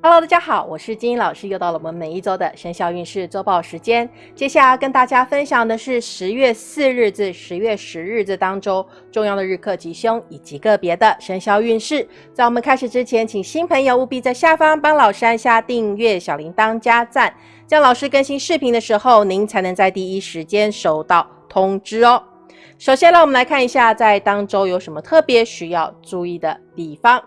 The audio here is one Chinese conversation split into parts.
Hello，大家好，我是金英老师，又到了我们每一周的生肖运势周报时间。接下来跟大家分享的是十月四日至十月十日这当中重要的日课吉凶以及个别的生肖运势。在我们开始之前，请新朋友务必在下方帮老师按下订阅、小铃铛、加赞，这样老师更新视频的时候，您才能在第一时间收到通知哦。首先，让我们来看一下在当周有什么特别需要注意的地方。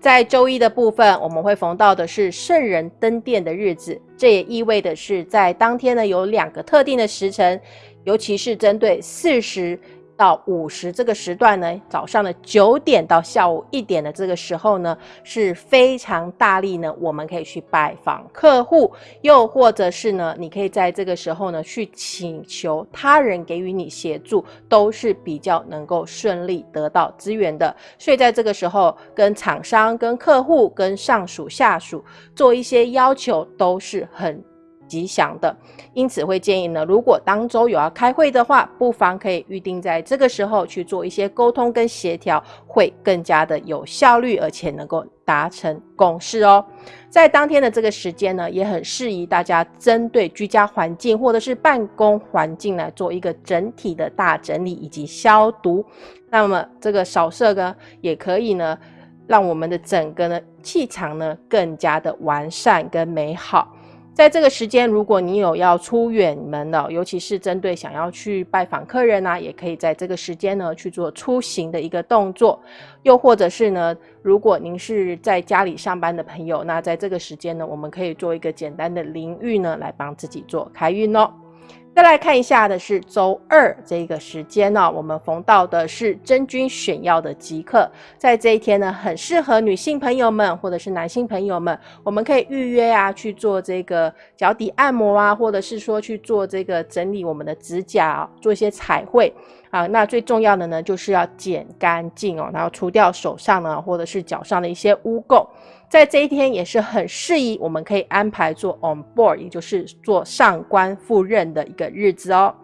在周一的部分，我们会逢到的是圣人登殿的日子，这也意味的是在当天呢有两个特定的时辰，尤其是针对四十。到五十这个时段呢，早上的九点到下午一点的这个时候呢，是非常大力呢，我们可以去拜访客户，又或者是呢，你可以在这个时候呢，去请求他人给予你协助，都是比较能够顺利得到资源的。所以在这个时候，跟厂商、跟客户、跟上属下属做一些要求，都是很。吉祥的，因此会建议呢，如果当周有要开会的话，不妨可以预定在这个时候去做一些沟通跟协调，会更加的有效率，而且能够达成共识哦。在当天的这个时间呢，也很适宜大家针对居家环境或者是办公环境来做一个整体的大整理以及消毒。那么这个扫射呢，也可以呢，让我们的整个呢气场呢更加的完善跟美好。在这个时间，如果你有要出远门的，尤其是针对想要去拜访客人啊，也可以在这个时间呢去做出行的一个动作。又或者是呢，如果您是在家里上班的朋友，那在这个时间呢，我们可以做一个简单的淋浴呢，来帮自己做开运哦。再来看一下的是周二这个时间呢，我们逢到的是真菌选药的即刻，在这一天呢，很适合女性朋友们或者是男性朋友们，我们可以预约啊去做这个脚底按摩啊，或者是说去做这个整理我们的指甲，做一些彩绘啊。那最重要的呢，就是要剪干净哦，然后除掉手上呢或者是脚上的一些污垢。在这一天也是很适宜，我们可以安排做 on board，也就是做上官赴任的一个日子哦。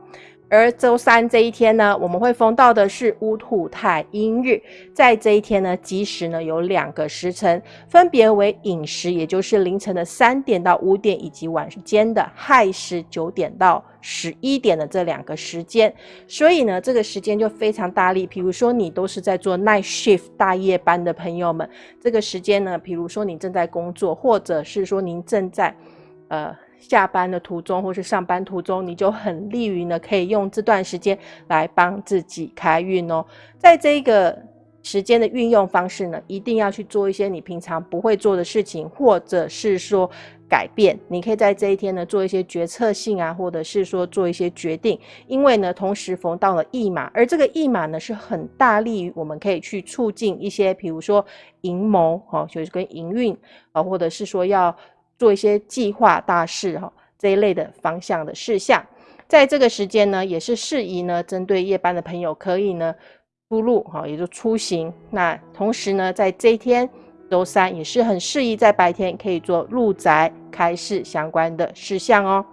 而周三这一天呢，我们会封到的是乌兔太阴日，在这一天呢，吉时呢有两个时辰，分别为寅时，也就是凌晨的三点到五点，以及晚间的亥时九点到十一点的这两个时间。所以呢，这个时间就非常大力。比如说你都是在做 night shift 大夜班的朋友们，这个时间呢，比如说你正在工作，或者是说您正在呃。下班的途中或是上班途中，你就很利于呢，可以用这段时间来帮自己开运哦。在这个时间的运用方式呢，一定要去做一些你平常不会做的事情，或者是说改变。你可以在这一天呢做一些决策性啊，或者是说做一些决定。因为呢，同时逢到了驿马，而这个驿马呢是很大力于我们可以去促进一些，比如说营谋哦，就是跟营运啊，或者是说要。做一些计划大事哈这一类的方向的事项，在这个时间呢，也是适宜呢，针对夜班的朋友可以呢出入哈，也就出行。那同时呢，在这一天周三也是很适宜在白天可以做入宅开市相关的事项哦。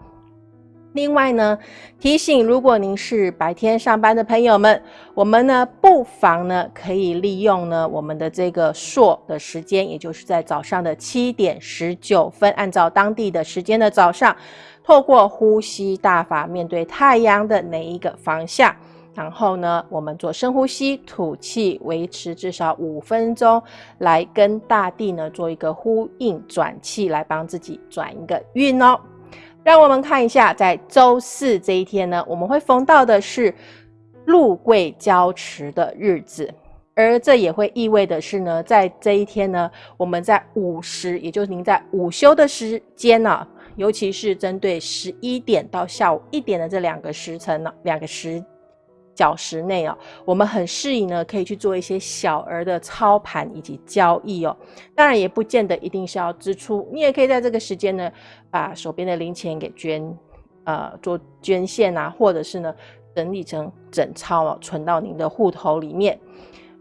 另外呢，提醒如果您是白天上班的朋友们，我们呢不妨呢可以利用呢我们的这个朔的时间，也就是在早上的七点十九分，按照当地的时间的早上，透过呼吸大法，面对太阳的哪一个方向，然后呢我们做深呼吸，吐气，维持至少五分钟，来跟大地呢做一个呼应转气，来帮自己转一个运哦。让我们看一下，在周四这一天呢，我们会逢到的是禄贵交池的日子，而这也会意味的是呢，在这一天呢，我们在午时，也就是您在午休的时间呢，尤其是针对十一点到下午一点的这两个时辰呢，两个时。小时内哦，我们很适宜呢，可以去做一些小额的操盘以及交易哦。当然也不见得一定是要支出，你也可以在这个时间呢，把手边的零钱给捐，呃，做捐献啊，或者是呢，整理成整钞哦，存到您的户头里面。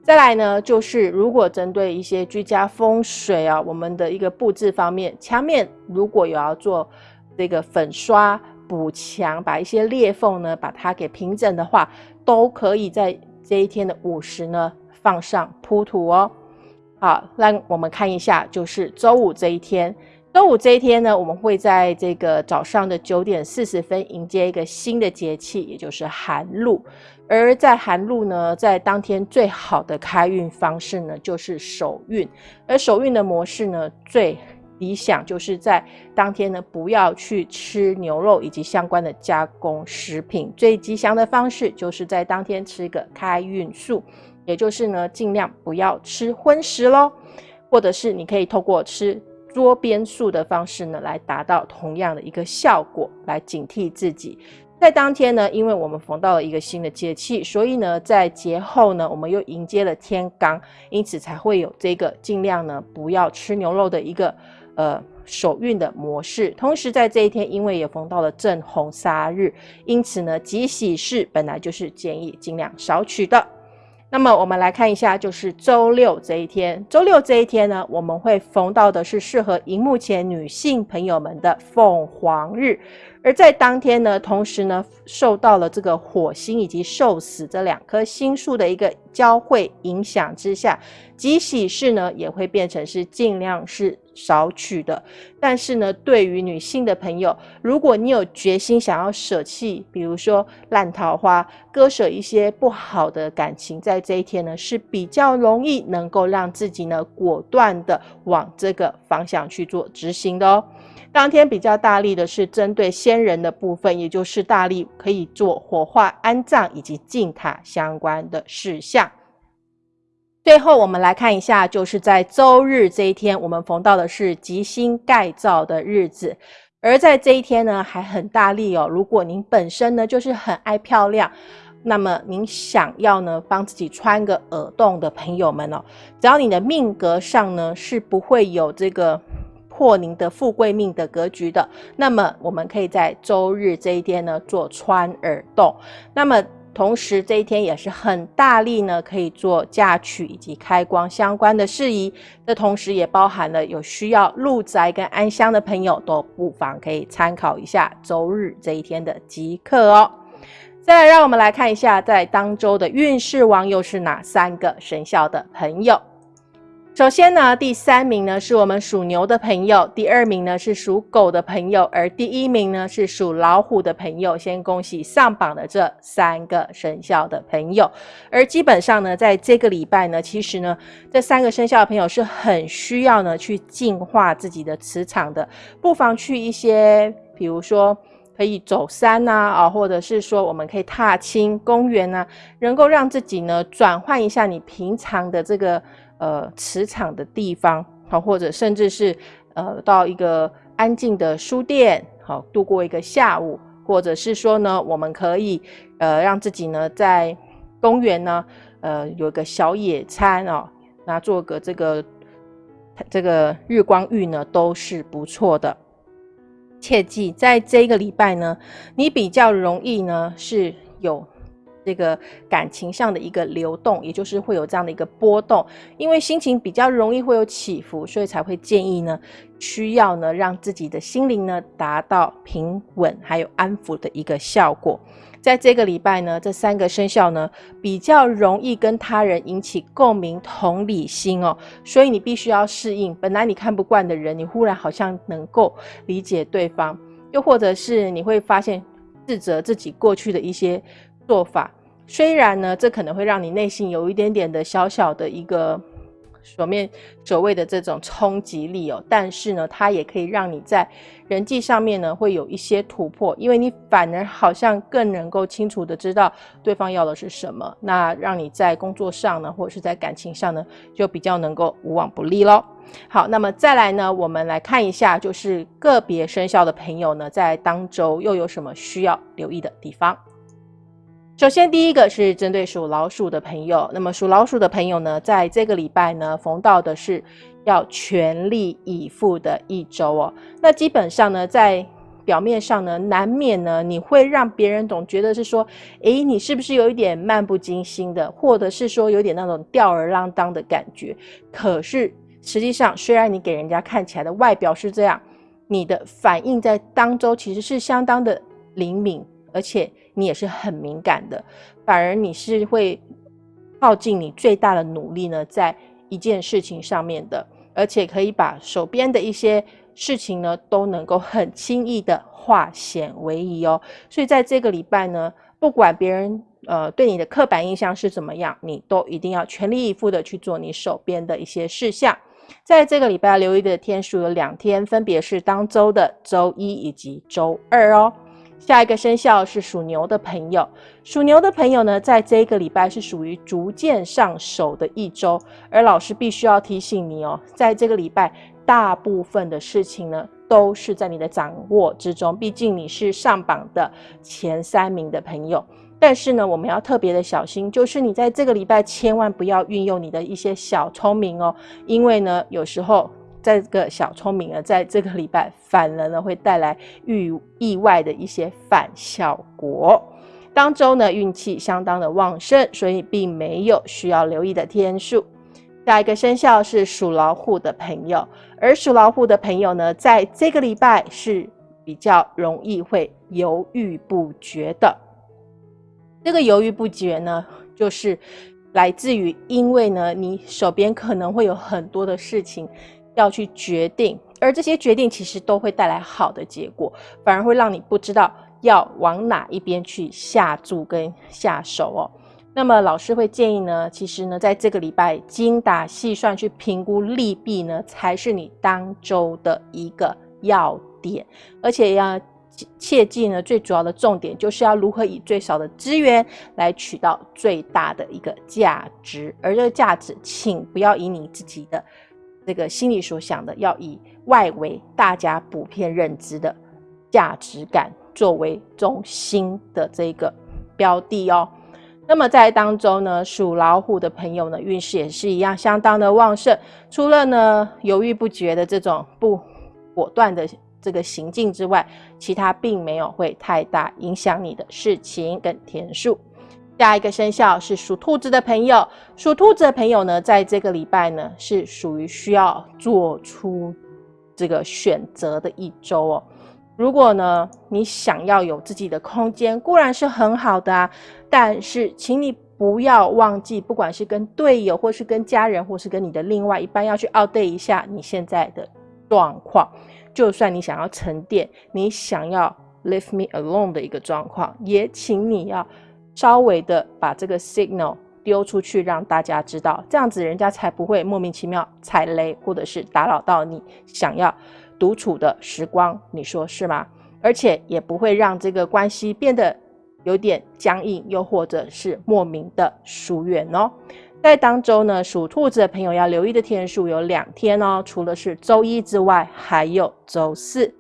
再来呢，就是如果针对一些居家风水啊，我们的一个布置方面，墙面如果有要做这个粉刷。补墙，把一些裂缝呢，把它给平整的话，都可以在这一天的午时呢放上铺土哦。好，那我们看一下，就是周五这一天。周五这一天呢，我们会在这个早上的九点四十分迎接一个新的节气，也就是寒露。而在寒露呢，在当天最好的开运方式呢，就是手运。而手运的模式呢，最理想就是在当天呢，不要去吃牛肉以及相关的加工食品。最吉祥的方式就是在当天吃一个开运素，也就是呢，尽量不要吃荤食喽，或者是你可以透过吃。桌边素的方式呢，来达到同样的一个效果，来警惕自己。在当天呢，因为我们逢到了一个新的节气，所以呢，在节后呢，我们又迎接了天罡，因此才会有这个尽量呢不要吃牛肉的一个呃手运的模式。同时在这一天，因为也逢到了正红杀日，因此呢，吉喜事本来就是建议尽量少取的。那么我们来看一下，就是周六这一天。周六这一天呢，我们会逢到的是适合荧幕前女性朋友们的凤凰日。而在当天呢，同时呢，受到了这个火星以及受死这两颗星数的一个交汇影响之下，即喜事呢也会变成是尽量是少取的。但是呢，对于女性的朋友，如果你有决心想要舍弃，比如说烂桃花，割舍一些不好的感情，在这一天呢是比较容易能够让自己呢果断的往这个方向去做执行的哦。当天比较大力的是针对先人的部分，也就是大力可以做火化、安葬以及进塔相关的事项。最后，我们来看一下，就是在周日这一天，我们逢到的是吉星盖造的日子，而在这一天呢，还很大力哦。如果您本身呢就是很爱漂亮，那么您想要呢帮自己穿个耳洞的朋友们哦，只要你的命格上呢是不会有这个。破您的富贵命的格局的，那么我们可以在周日这一天呢做穿耳洞，那么同时这一天也是很大力呢，可以做嫁娶以及开光相关的事宜。这同时也包含了有需要入宅跟安香的朋友，都不妨可以参考一下周日这一天的吉刻哦。再来，让我们来看一下在当周的运势王又是哪三个生肖的朋友。首先呢，第三名呢是我们属牛的朋友，第二名呢是属狗的朋友，而第一名呢是属老虎的朋友。先恭喜上榜的这三个生肖的朋友。而基本上呢，在这个礼拜呢，其实呢，这三个生肖的朋友是很需要呢去净化自己的磁场的，不妨去一些，比如说可以走山呐，啊，或者是说我们可以踏青公园呐，能够让自己呢转换一下你平常的这个。呃，磁场的地方，好，或者甚至是呃，到一个安静的书店，好，度过一个下午，或者是说呢，我们可以呃，让自己呢在公园呢，呃，有一个小野餐哦，那做个这个这个日光浴呢，都是不错的。切记，在这个礼拜呢，你比较容易呢是有。这个感情上的一个流动，也就是会有这样的一个波动，因为心情比较容易会有起伏，所以才会建议呢，需要呢让自己的心灵呢达到平稳还有安抚的一个效果。在这个礼拜呢，这三个生肖呢比较容易跟他人引起共鸣、同理心哦，所以你必须要适应。本来你看不惯的人，你忽然好像能够理解对方，又或者是你会发现自责自己过去的一些。做法虽然呢，这可能会让你内心有一点点的小小的一个所面所谓的这种冲击力哦，但是呢，它也可以让你在人际上面呢会有一些突破，因为你反而好像更能够清楚的知道对方要的是什么，那让你在工作上呢，或者是在感情上呢，就比较能够无往不利喽。好，那么再来呢，我们来看一下，就是个别生肖的朋友呢，在当周又有什么需要留意的地方。首先，第一个是针对属老鼠的朋友。那么，属老鼠的朋友呢，在这个礼拜呢，逢到的是要全力以赴的一周哦。那基本上呢，在表面上呢，难免呢，你会让别人总觉得是说，诶，你是不是有一点漫不经心的，或者是说有点那种吊儿郎当的感觉？可是实际上，虽然你给人家看起来的外表是这样，你的反应在当周其实是相当的灵敏，而且。你也是很敏感的，反而你是会耗尽你最大的努力呢，在一件事情上面的，而且可以把手边的一些事情呢，都能够很轻易的化险为夷哦。所以在这个礼拜呢，不管别人呃对你的刻板印象是怎么样，你都一定要全力以赴的去做你手边的一些事项。在这个礼拜留意的天数有两天，分别是当周的周一以及周二哦。下一个生肖是属牛的朋友，属牛的朋友呢，在这个礼拜是属于逐渐上手的一周，而老师必须要提醒你哦，在这个礼拜，大部分的事情呢，都是在你的掌握之中，毕竟你是上榜的前三名的朋友。但是呢，我们要特别的小心，就是你在这个礼拜千万不要运用你的一些小聪明哦，因为呢，有时候这个小聪明呢，在这个礼拜反而呢会带来意意外的一些反效果。当周呢运气相当的旺盛，所以并没有需要留意的天数。下一个生肖是属老虎的朋友，而属老虎的朋友呢，在这个礼拜是比较容易会犹豫不决的。这个犹豫不决呢，就是来自于因为呢，你手边可能会有很多的事情要去决定，而这些决定其实都会带来好的结果，反而会让你不知道要往哪一边去下注跟下手哦。那么老师会建议呢，其实呢，在这个礼拜精打细算去评估利弊呢，才是你当周的一个要点，而且要。切记呢，最主要的重点就是要如何以最少的资源来取到最大的一个价值，而这个价值，请不要以你自己的这个心里所想的，要以外围大家普遍认知的价值感作为中心的这个标的哦。那么在当中呢，属老虎的朋友呢，运势也是一样相当的旺盛，除了呢犹豫不决的这种不果断的。这个行径之外，其他并没有会太大影响你的事情跟天数。下一个生肖是属兔子的朋友，属兔子的朋友呢，在这个礼拜呢，是属于需要做出这个选择的一周哦。如果呢，你想要有自己的空间，固然是很好的啊，但是请你不要忘记，不管是跟队友，或是跟家人，或是跟你的另外一半，要去 update 一下你现在的状况。就算你想要沉淀，你想要 leave me alone 的一个状况，也请你要稍微的把这个 signal 丢出去，让大家知道，这样子人家才不会莫名其妙踩雷，或者是打扰到你想要独处的时光。你说是吗？而且也不会让这个关系变得有点僵硬，又或者是莫名的疏远哦。在当周呢，属兔子的朋友要留意的天数有两天哦，除了是周一之外，还有周四。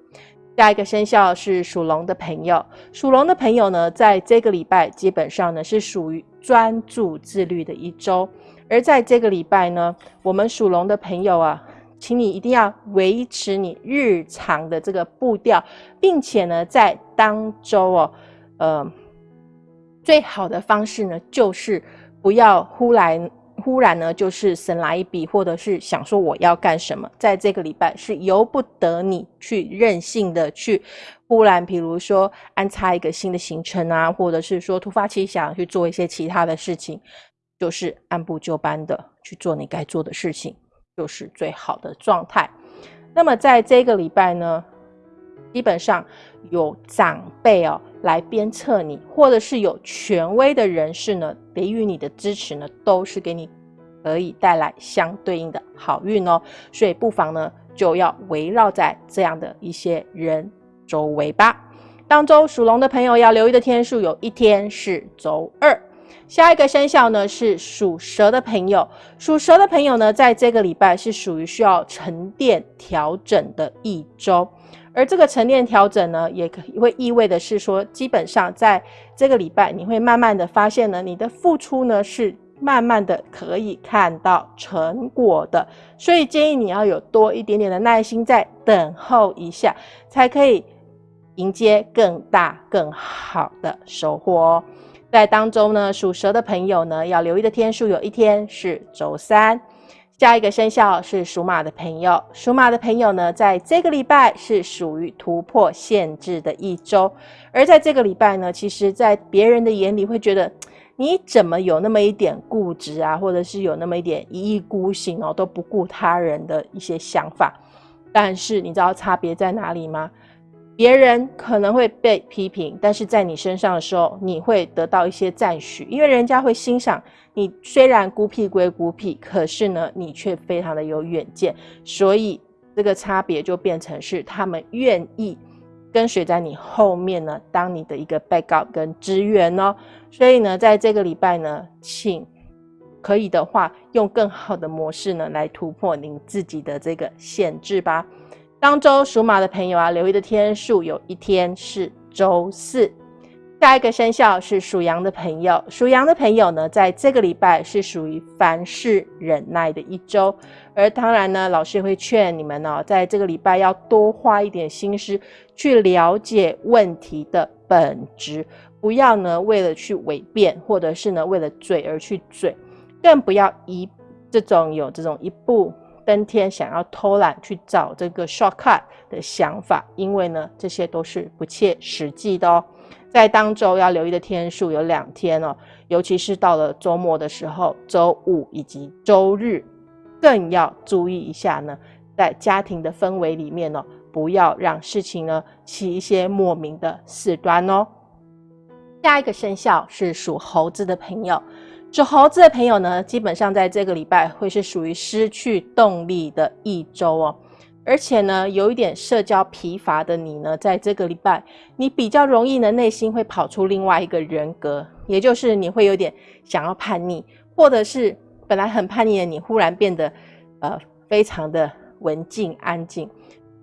下一个生肖是属龙的朋友，属龙的朋友呢，在这个礼拜基本上呢是属于专注自律的一周。而在这个礼拜呢，我们属龙的朋友啊，请你一定要维持你日常的这个步调，并且呢，在当周哦，呃，最好的方式呢就是。不要忽然忽然呢，就是神来一笔，或者是想说我要干什么，在这个礼拜是由不得你去任性的去忽然，比如说安插一个新的行程啊，或者是说突发奇想去做一些其他的事情，就是按部就班的去做你该做的事情，就是最好的状态。那么在这个礼拜呢，基本上有长辈哦。来鞭策你，或者是有权威的人士呢，给予你的支持呢，都是给你可以带来相对应的好运哦。所以不妨呢，就要围绕在这样的一些人周围吧。当周属龙的朋友要留意的天数，有一天是周二。下一个生肖呢是属蛇的朋友，属蛇的朋友呢，在这个礼拜是属于需要沉淀调整的一周。而这个沉淀调整呢，也可会意味的是说，基本上在这个礼拜，你会慢慢的发现呢，你的付出呢是慢慢的可以看到成果的，所以建议你要有多一点点的耐心，在等候一下，才可以迎接更大更好的收获哦。在当中呢，属蛇的朋友呢，要留意的天数有一天是周三。下一个生肖是属马的朋友，属马的朋友呢，在这个礼拜是属于突破限制的一周，而在这个礼拜呢，其实，在别人的眼里会觉得你怎么有那么一点固执啊，或者是有那么一点一意孤行哦，都不顾他人的一些想法？但是你知道差别在哪里吗？别人可能会被批评，但是在你身上的时候，你会得到一些赞许，因为人家会欣赏你。虽然孤僻归孤僻，可是呢，你却非常的有远见，所以这个差别就变成是他们愿意跟随在你后面呢，当你的一个 backup 跟支援哦。所以呢，在这个礼拜呢，请可以的话，用更好的模式呢，来突破您自己的这个限制吧。当周属马的朋友啊，留意的天数有一天是周四。下一个生肖是属羊的朋友，属羊的朋友呢，在这个礼拜是属于凡事忍耐的一周。而当然呢，老师会劝你们呢，在这个礼拜要多花一点心思去了解问题的本质，不要呢为了去伪辩，或者是呢为了嘴而去嘴，更不要一这种有这种一步。登天想要偷懒去找这个 shortcut 的想法，因为呢，这些都是不切实际的哦。在当周要留意的天数有两天哦，尤其是到了周末的时候，周五以及周日，更要注意一下呢，在家庭的氛围里面呢，不要让事情呢起一些莫名的事端哦。下一个生肖是属猴子的朋友。属猴子的朋友呢，基本上在这个礼拜会是属于失去动力的一周哦，而且呢，有一点社交疲乏的你呢，在这个礼拜，你比较容易呢，内心会跑出另外一个人格，也就是你会有点想要叛逆，或者是本来很叛逆的你，忽然变得呃非常的文静安静，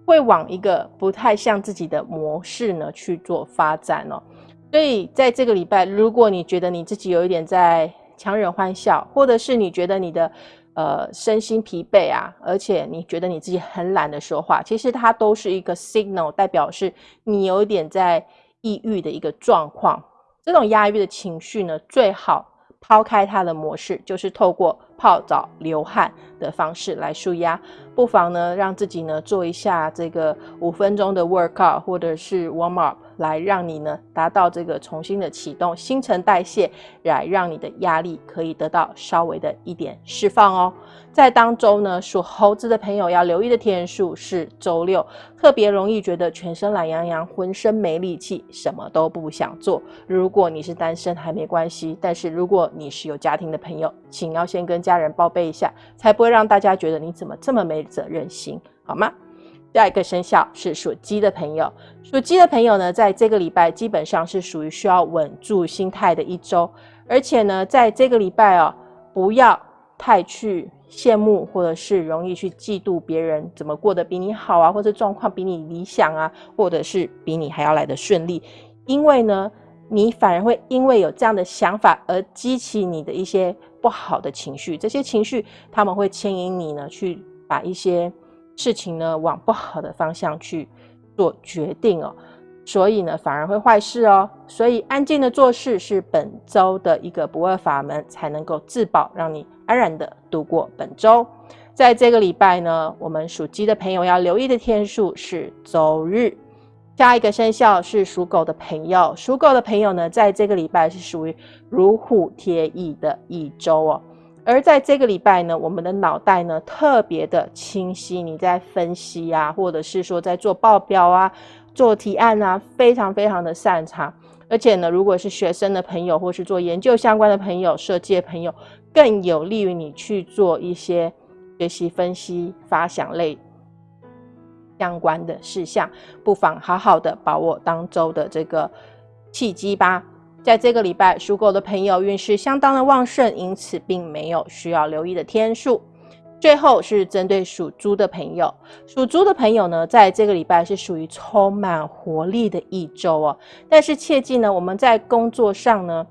会往一个不太像自己的模式呢去做发展哦。所以在这个礼拜，如果你觉得你自己有一点在强忍欢笑，或者是你觉得你的呃身心疲惫啊，而且你觉得你自己很懒得说话，其实它都是一个 signal，代表是你有一点在抑郁的一个状况。这种压抑的情绪呢，最好抛开它的模式，就是透过泡澡、流汗的方式来舒压。不妨呢，让自己呢做一下这个五分钟的 workout，或者是 warm up。来让你呢达到这个重新的启动新陈代谢，来让你的压力可以得到稍微的一点释放哦。在当周呢，属猴子的朋友要留意的天数是周六，特别容易觉得全身懒洋洋，浑身没力气，什么都不想做。如果你是单身还没关系，但是如果你是有家庭的朋友，请要先跟家人报备一下，才不会让大家觉得你怎么这么没责任心，好吗？下一个生肖是属鸡的朋友，属鸡的朋友呢，在这个礼拜基本上是属于需要稳住心态的一周，而且呢，在这个礼拜哦，不要太去羡慕或者是容易去嫉妒别人怎么过得比你好啊，或者状况比你理想啊，或者是比你还要来的顺利，因为呢，你反而会因为有这样的想法而激起你的一些不好的情绪，这些情绪他们会牵引你呢去把一些。事情呢往不好的方向去做决定哦，所以呢反而会坏事哦。所以安静的做事是本周的一个不二法门，才能够自保，让你安然的度过本周。在这个礼拜呢，我们属鸡的朋友要留意的天数是周日。下一个生肖是属狗的朋友，属狗的朋友呢，在这个礼拜是属于如虎添翼的一周哦。而在这个礼拜呢，我们的脑袋呢特别的清晰，你在分析啊，或者是说在做报表啊、做提案啊，非常非常的擅长。而且呢，如果是学生的朋友，或是做研究相关的朋友、设计的朋友，更有利于你去做一些学习、分析、发想类相关的事项。不妨好好的把握当周的这个契机吧。在这个礼拜，属狗的朋友运势相当的旺盛，因此并没有需要留意的天数。最后是针对属猪的朋友，属猪的朋友呢，在这个礼拜是属于充满活力的一周哦。但是切记呢，我们在工作上呢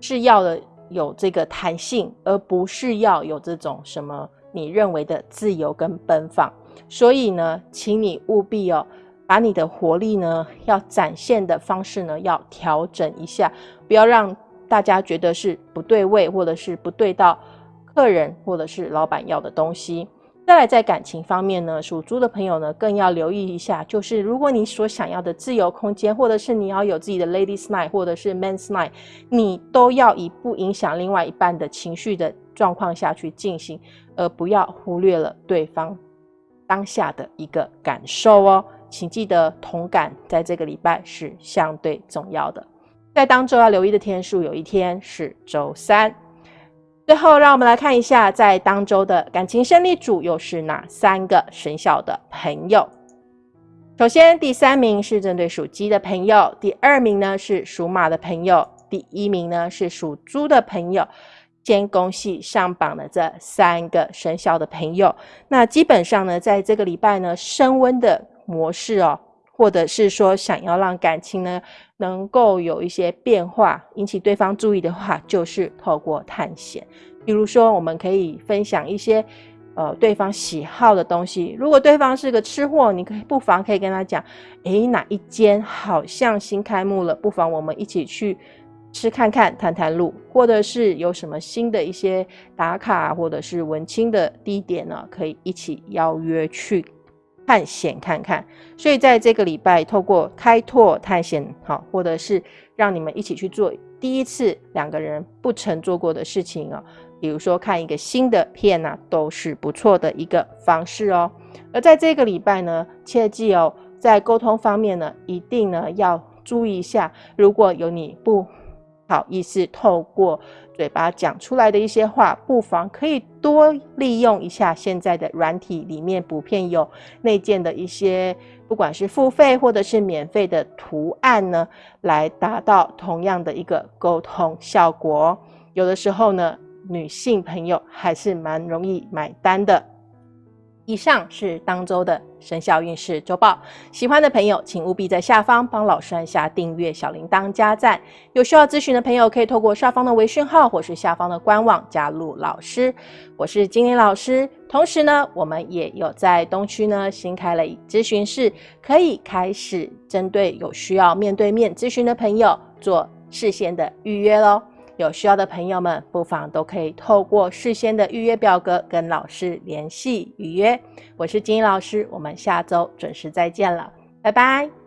是要的有这个弹性，而不是要有这种什么你认为的自由跟奔放。所以呢，请你务必哦。把你的活力呢，要展现的方式呢，要调整一下，不要让大家觉得是不对位，或者是不对到客人或者是老板要的东西。再来，在感情方面呢，属猪的朋友呢，更要留意一下，就是如果你所想要的自由空间，或者是你要有自己的 ladies night，或者是 men's night，你都要以不影响另外一半的情绪的状况下去进行，而不要忽略了对方当下的一个感受哦。请记得同感，在这个礼拜是相对重要的。在当周要留意的天数，有一天是周三。最后，让我们来看一下，在当周的感情胜利组又是哪三个生肖的朋友。首先，第三名是针对属鸡的朋友，第二名呢是属马的朋友，第一名呢是属猪的朋友。先恭喜上榜的这三个生肖的朋友。那基本上呢，在这个礼拜呢，升温的模式哦，或者是说想要让感情呢能够有一些变化，引起对方注意的话，就是透过探险。比如说，我们可以分享一些呃对方喜好的东西。如果对方是个吃货，你可以不妨可以跟他讲，诶，哪一间好像新开幕了，不妨我们一起去吃看看，探探路，或者是有什么新的一些打卡或者是文青的地点呢，可以一起邀约去。探险看看，所以在这个礼拜，透过开拓探险，好，或者是让你们一起去做第一次两个人不曾做过的事情哦，比如说看一个新的片呐，都是不错的一个方式哦。而在这个礼拜呢，切记哦，在沟通方面呢，一定呢要注意一下，如果有你不好意思透过。嘴巴讲出来的一些话，不妨可以多利用一下现在的软体里面普遍有内建的一些，不管是付费或者是免费的图案呢，来达到同样的一个沟通效果。有的时候呢，女性朋友还是蛮容易买单的。以上是当周的生肖运势周报，喜欢的朋友请务必在下方帮老师按下订阅、小铃铛、加赞。有需要咨询的朋友可以透过上方的微讯号或是下方的官网加入老师。我是金玲老师，同时呢，我们也有在东区呢新开了咨询室，可以开始针对有需要面对面咨询的朋友做事先的预约喽。有需要的朋友们，不妨都可以透过事先的预约表格跟老师联系预约。我是金英老师，我们下周准时再见了，拜拜。